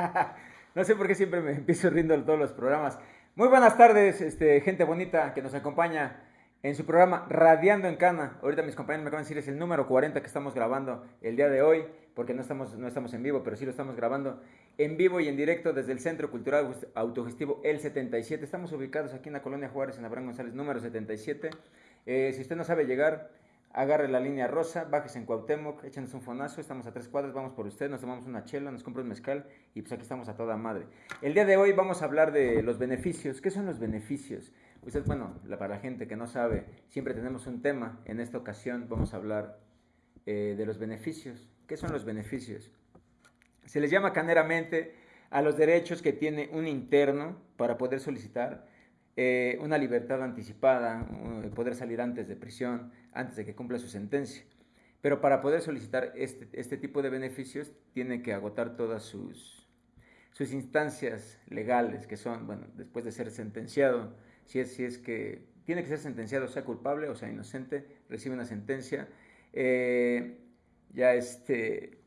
no sé por qué siempre me empiezo riendo en todos los programas. Muy buenas tardes, este, gente bonita que nos acompaña en su programa Radiando en Cana. Ahorita mis compañeros me acaban de decir es el número 40 que estamos grabando el día de hoy, porque no estamos, no estamos en vivo, pero sí lo estamos grabando en vivo y en directo desde el Centro Cultural Autogestivo El 77. Estamos ubicados aquí en la Colonia Juárez, en Abraham González, número 77. Eh, si usted no sabe llegar, agarre la línea rosa, bájese en Cuauhtémoc, échenos un fonazo, estamos a tres cuadras, vamos por usted, nos tomamos una chela, nos compra un mezcal y pues aquí estamos a toda madre. El día de hoy vamos a hablar de los beneficios. ¿Qué son los beneficios? Usted, bueno, para la gente que no sabe, siempre tenemos un tema. En esta ocasión vamos a hablar eh, de los beneficios. ¿Qué son los beneficios? Se les llama caneramente a los derechos que tiene un interno para poder solicitar eh, una libertad anticipada, poder salir antes de prisión, antes de que cumpla su sentencia. Pero para poder solicitar este, este tipo de beneficios tiene que agotar todas sus, sus instancias legales, que son, bueno, después de ser sentenciado, si es, si es que tiene que ser sentenciado, sea culpable o sea inocente, recibe una sentencia, eh, ya, este,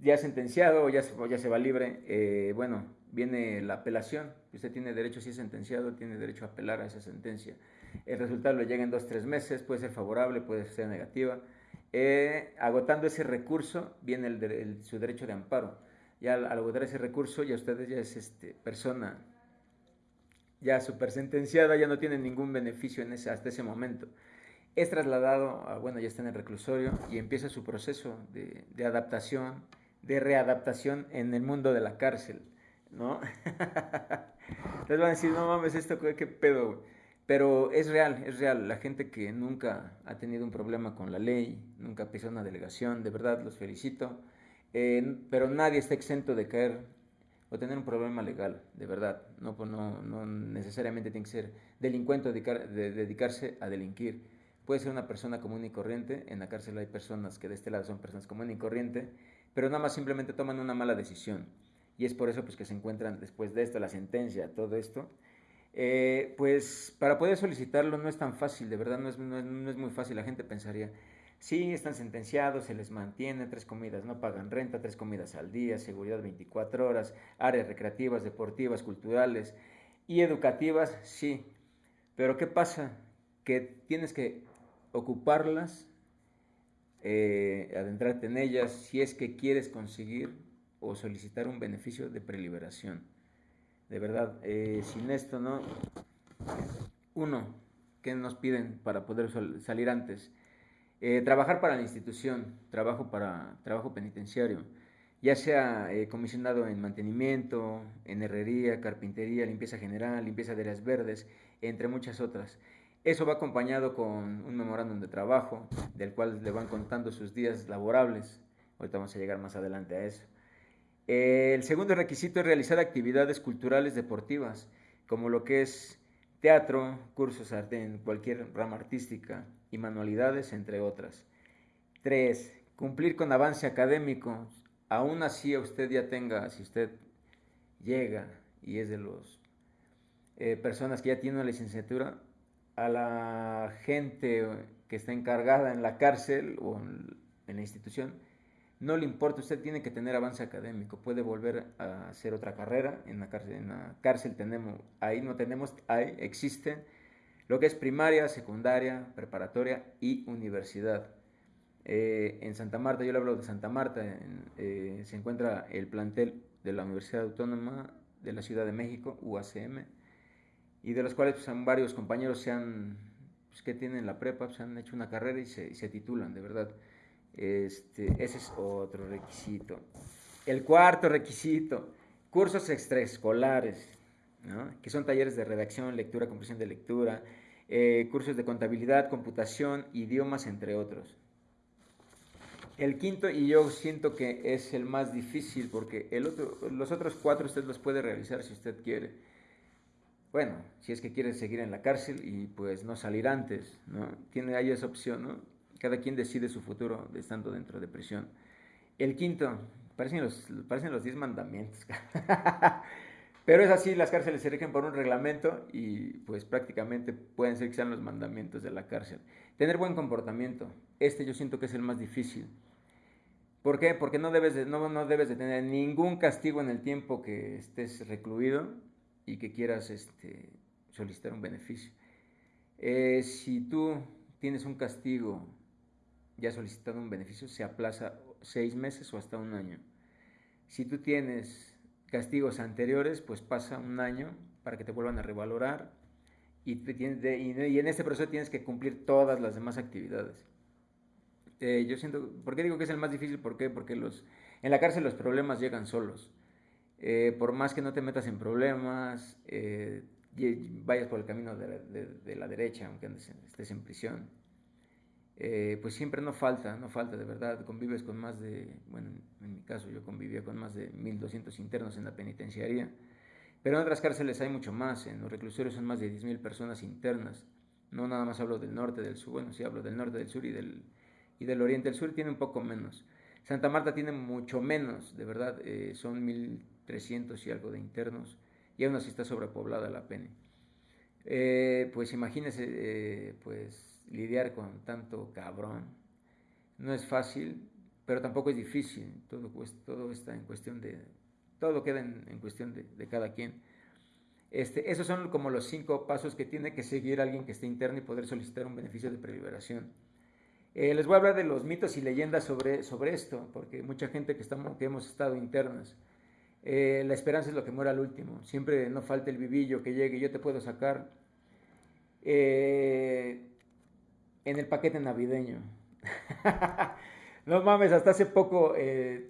ya sentenciado ya, ya se va libre, eh, bueno, viene la apelación, usted tiene derecho, si es sentenciado, tiene derecho a apelar a esa sentencia. El resultado le llega en dos, tres meses, puede ser favorable, puede ser negativa. Eh, agotando ese recurso, viene su derecho de amparo. Ya al, agotar ese recurso, ya ustedes ya es este, persona ya super sentenciada, ya no tiene ningún beneficio en ese, hasta ese momento. Es trasladado, a, bueno, ya está en el reclusorio y empieza su proceso de adaptación, de readaptación en el mundo de la cárcel. ¿No? Entonces van a decir, no mames, esto qué pedo, Pero es real, es real. La gente que nunca ha tenido un problema con la ley, nunca pisó una delegación, de verdad los felicito. Eh, pero nadie está exento de caer o tener un problema legal, de verdad. No, pues no, no necesariamente tiene que ser delincuente o de dedicarse a delinquir. Puede ser una persona común y corriente. En la cárcel hay personas que de este lado son personas común y corriente, pero nada más simplemente toman una mala decisión y es por eso pues, que se encuentran después de esto, la sentencia, todo esto, eh, pues para poder solicitarlo no es tan fácil, de verdad no es, no es, muy fácil, la gente pensaría, sí, están sentenciados, se les mantiene, tres comidas, no pagan renta, tres comidas al día, seguridad 24 horas, áreas recreativas, deportivas, culturales y educativas, sí, pero ¿qué pasa? Que tienes que ocuparlas, eh, adentrarte en ellas, si es que quieres conseguir o solicitar un beneficio de preliberación. De verdad, eh, sin esto, ¿no? Uno, ¿qué nos piden para poder salir antes? Eh, trabajar para la institución, trabajo para trabajo penitenciario, ya sea eh, comisionado en mantenimiento, en herrería, carpintería, limpieza general, limpieza de áreas verdes, entre muchas otras. Eso va acompañado con un memorándum de trabajo, del cual le van contando sus días laborables. Ahorita vamos a llegar más adelante a eso. El segundo requisito es realizar actividades culturales deportivas, como lo que es teatro, cursos en cualquier rama artística y manualidades, entre otras. Tres, cumplir con avance académico. Aún así usted ya tenga, si usted llega y es de los eh, personas que ya tienen la licenciatura, a la gente que está encargada en la cárcel o en la institución, no le importa, usted tiene que tener avance académico, puede volver a hacer otra carrera, en la cárcel, en la cárcel tenemos, ahí no tenemos, ahí existe lo que es primaria, secundaria, preparatoria y universidad. Eh, en Santa Marta, yo le hablo de Santa Marta, eh, se encuentra el plantel de la Universidad Autónoma de la Ciudad de México, UACM, y de los cuales pues, varios compañeros se han, pues, que tienen la prepa, se han hecho una carrera y se, y se titulan, de verdad. Este, ese es otro requisito. El cuarto requisito, cursos extraescolares, que son talleres de redacción, lectura, comprensión de lectura, eh, cursos de contabilidad, computación, idiomas, entre otros. El quinto, y yo siento que es el más difícil, porque el otro, los otros cuatro usted los puede realizar si usted quiere. Bueno, si es que quiere seguir en la cárcel y pues no salir antes, ¿no? Tiene ahí esa opción, ¿no? Cada quien decide su futuro estando dentro de prisión. El quinto, parecen los, parecen los diez mandamientos. Pero es así, las cárceles se rigen por un reglamento y pues prácticamente pueden ser que sean los mandamientos de la cárcel. Tener buen comportamiento, este yo siento que es el más difícil. ¿Por qué? Porque no debes, de, no, no debes de tener ningún castigo en el tiempo que estés recluido y que quieras este, solicitar un beneficio. Eh, si tú tienes un castigo ya solicitado un beneficio, se aplaza seis meses o hasta un año. Si tú tienes castigos anteriores, pues pasa un año para que te vuelvan a revalorar y, en este proceso tienes que cumplir todas las demás actividades. Eh, yo siento, ¿por qué digo que es el más difícil? ¿Por qué? Porque en la cárcel los problemas llegan solos. Eh, por más que no te metas en problemas, eh, vayas por el camino de la, derecha, aunque estés en prisión, pues siempre no falta, no falta de verdad. Convives con más de, bueno, en mi caso yo convivía con más de 1.200 internos en la penitenciaría, pero en otras cárceles hay mucho más, en los reclusorios son más de 10.000 personas internas. No nada más hablo del norte, del sur, bueno, sí hablo del norte, del sur y del, y del oriente. El sur tiene un poco menos. Santa Marta tiene mucho menos, de verdad, eh, son 1.300 y algo de internos y aún así está sobrepoblada la pena. Eh, pues imagínese, eh, pues lidiar con tanto cabrón. No es fácil, pero tampoco es difícil. Todo, todo está en cuestión de, todo queda en, cuestión de, cada quien. Este, esos son como los cinco pasos que tiene que seguir alguien que esté interno y poder solicitar un beneficio de preliberación. Eh, les voy a hablar de los mitos y leyendas sobre, sobre esto, porque mucha gente que, estamos, que hemos estado internas, eh, la esperanza es lo que muere al último. Siempre no falta el vivillo que llegue, yo te puedo sacar eh, en el paquete navideño. no mames, hasta hace poco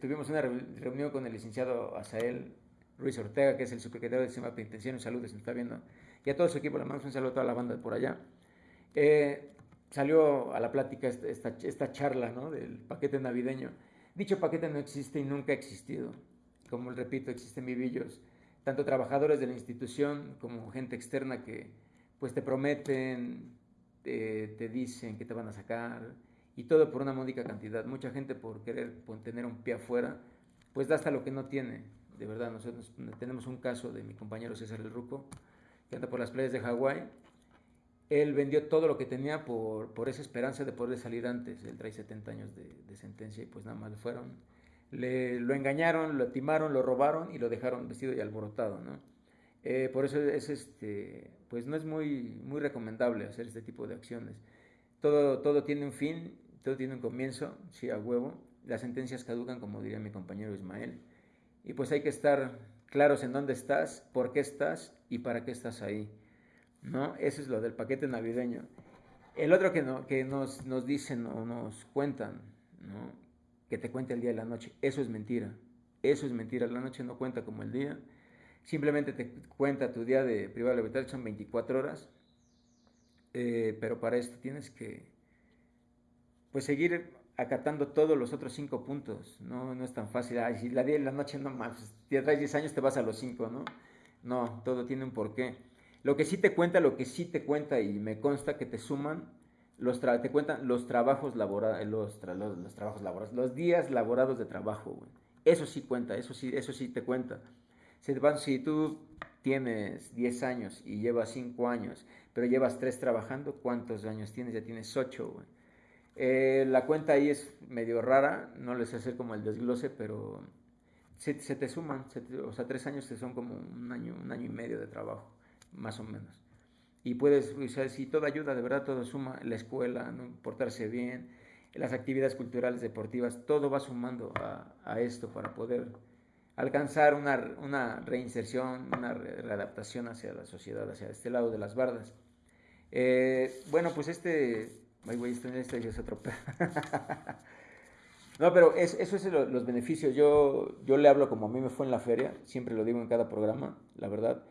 tuvimos una reunión con el licenciado Asael Ruiz Ortega, que es el subsecretario del sistema penitenciario. Un saludo, se está viendo. Y a todo su equipo, le mandamos un saludo a toda la banda por allá salió a la plática esta, esta, charla ¿no? del paquete navideño. Dicho paquete no existe y nunca ha existido. Como repito, existen vivillos, tanto trabajadores de la institución como gente externa que pues te prometen, te, dicen que te van a sacar y todo por una módica cantidad. Mucha gente por querer tener un pie afuera, pues da hasta lo que no tiene. De verdad, nosotros tenemos un caso de mi compañero César El Ruco, que anda por las playas de Hawái él vendió todo lo que tenía por, esa esperanza de poder salir antes. Él trae 70 años de, sentencia y pues nada más fueron. Le, lo engañaron, lo timaron, lo robaron y lo dejaron vestido y alborotado, ¿no? Eh, por eso es este, pues no es muy, muy recomendable hacer este tipo de acciones. Todo, todo tiene un fin, todo tiene un comienzo, sí, a huevo. Las sentencias caducan, como diría mi compañero Ismael. Y pues hay que estar claros en dónde estás, por qué estás y para qué estás ahí. ¿no? Eso es lo del paquete navideño. El otro que, no, que nos, nos dicen o nos cuentan, ¿no? Que te cuente el día y la noche, eso es mentira. Eso es mentira, la noche no cuenta como el día. Simplemente te cuenta tu día de privado de libertad, son 24 horas. Eh, pero para esto tienes que pues seguir acatando todos los otros cinco puntos. No, no es tan fácil. Ay, si la día y la noche no más, si traes 10 años te vas a los 5, ¿no? No, todo tiene un porqué. Lo que sí te cuenta, lo que sí te cuenta y me consta que te suman, los te cuentan los trabajos laborales, los, los, trabajos laborales, los días laborados de trabajo. Eso sí cuenta, eso sí, eso sí te cuenta. Si, tú tienes 10 años y llevas 5 años, pero llevas 3 trabajando, ¿cuántos años tienes? Ya tienes 8, güey. Eh, la cuenta ahí es medio rara, no les hacer como el desglose, pero se, te suman, o sea, 3 años te son como un año, un año y medio de trabajo más o menos. Y puedes, o si todo ayuda, de verdad todo suma, la escuela, ¿no? portarse bien, las actividades culturales, deportivas, todo va sumando a esto para poder alcanzar una, una, reinserción, una readaptación hacia la sociedad, hacia este lado de las bardas. Eh, bueno, pues este, ay, güey, este, este es otro No, pero es, eso es los beneficios. Yo, yo le hablo como a mí me fue en la feria, siempre lo digo en cada programa, la verdad.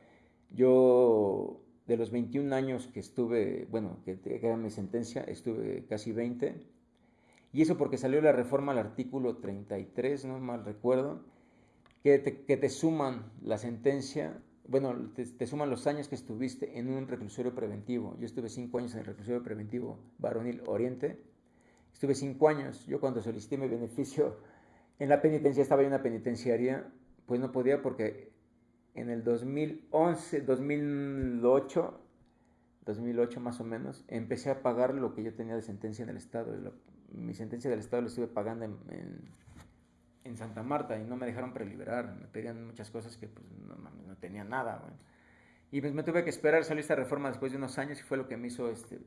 Yo, de los 21 años que estuve, bueno, que, era mi sentencia, estuve casi 20. Y eso porque salió la reforma al artículo 33, no mal recuerdo, que te, suman la sentencia, bueno, te, suman los años que estuviste en un reclusorio preventivo. Yo estuve 5 años en el reclusorio preventivo Varonil Oriente. Estuve 5 años. Yo cuando solicité mi beneficio en la penitencia, estaba en una penitenciaria, pues no podía porque en el 2011, 2008, 2008 más o menos, empecé a pagar lo que yo tenía de sentencia en el Estado. mi sentencia del Estado la estuve pagando en Santa Marta y no me dejaron preliberar, me pedían muchas cosas que pues no, no tenía nada, Y pues me tuve que esperar, salió esta reforma después de unos años y fue lo que me hizo, este,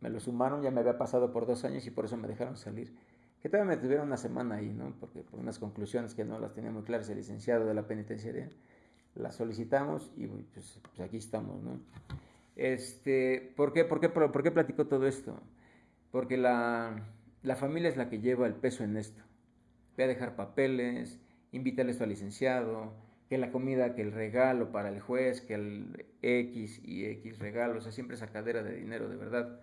me lo sumaron, ya me había pasado por dos años y por eso me dejaron salir. Que todavía me tuvieron una semana ahí, ¿no? Porque por unas conclusiones que no las tenía muy claras el licenciado de la penitenciaria, las solicitamos y pues, pues aquí estamos, ¿no? Este, ¿por, qué, por, qué, por, qué platicó todo esto? Porque la, la familia es la que lleva el peso en esto. Ve a dejar papeles, esto al licenciado, que la comida, que el regalo para el juez, que el X y X regalo, o sea, siempre esa cadera de dinero, de verdad.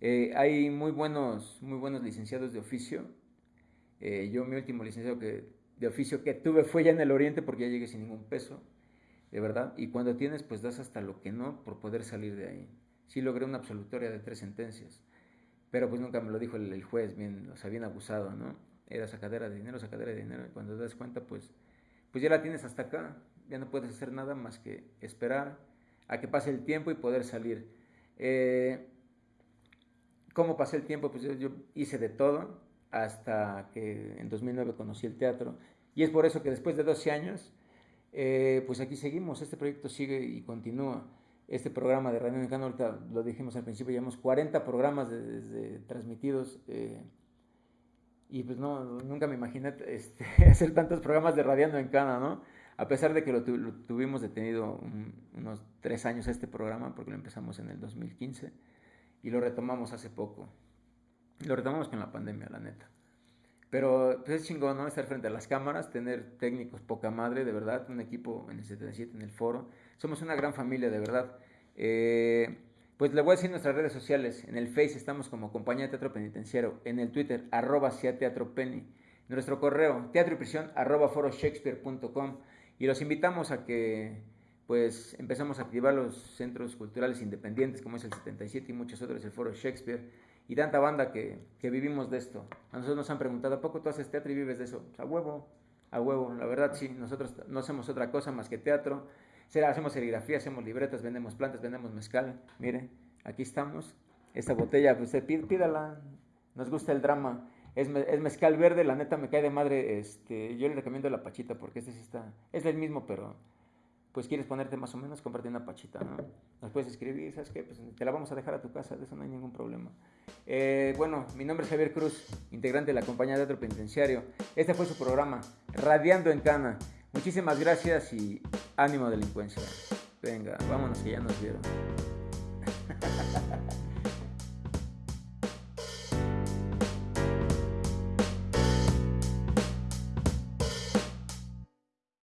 Eh, hay muy buenos, muy buenos licenciados de oficio. Eh, yo mi último licenciado de oficio que tuve fue ya en el Oriente porque ya llegué sin ningún peso, de verdad. Y cuando tienes, pues das hasta lo que no por poder salir de ahí. Sí logré una absolutoria de tres sentencias, pero pues nunca me lo dijo el, juez, bien, o sea, bien abusado, ¿no? Era sacadera de dinero, sacadera de dinero. Y cuando te das cuenta, pues, pues ya la tienes hasta acá. Ya no puedes hacer nada más que esperar a que pase el tiempo y poder salir. Eh, ¿Cómo pasé el tiempo? Pues yo, hice de todo hasta que en 2009 conocí el teatro. Y es por eso que después de 12 años, eh, pues aquí seguimos. Este proyecto sigue y continúa. Este programa de Radio Mexicano, ahorita lo dijimos al principio, llevamos 40 programas de, transmitidos. Eh, y pues no, nunca me imaginé este, hacer tantos programas de Radiando en Cana, ¿no? A pesar de que lo, tuvimos detenido unos tres años este programa, porque lo empezamos en el 2015 y lo retomamos hace poco. Lo retomamos con la pandemia, la neta. Pero pues es chingón, ¿no? Estar frente a las cámaras, tener técnicos poca madre, de verdad, un equipo en el 77, en el foro. Somos una gran familia, de verdad. Eh, pues le voy a decir nuestras redes sociales. En el Face estamos como Compañía de Teatro Penitenciario. En el Twitter, arroba Teatro Penny. Nuestro correo, teatro y prisión, arroba foroshakespeare.com. Y los invitamos a que pues empezamos a activar los centros culturales independientes como es el 77 y muchos otros, el Foro Shakespeare y tanta banda que, que vivimos de esto. A nosotros nos han preguntado, ¿a poco tú haces teatro y vives de eso? Pues, a huevo, a huevo, la verdad sí, nosotros no hacemos otra cosa más que teatro, hacemos serigrafía, hacemos libretas, vendemos plantas, vendemos mezcal, mire, aquí estamos, esta botella, pues pídala, nos gusta el drama. Es, es, mezcal verde, la neta me cae de madre, este, yo le recomiendo la pachita porque este sí está, es el mismo, pero pues quieres ponerte más o menos, cómprate una pachita, ¿no? Nos puedes escribir, ¿sabes qué? Pues te la vamos a dejar a tu casa, de eso no hay ningún problema. Eh, bueno, mi nombre es Javier Cruz, integrante de la compañía de Teatro Penitenciario. Este fue su programa, Radiando en Cana. Muchísimas gracias y ánimo delincuencia. Venga, vámonos que ya nos vieron.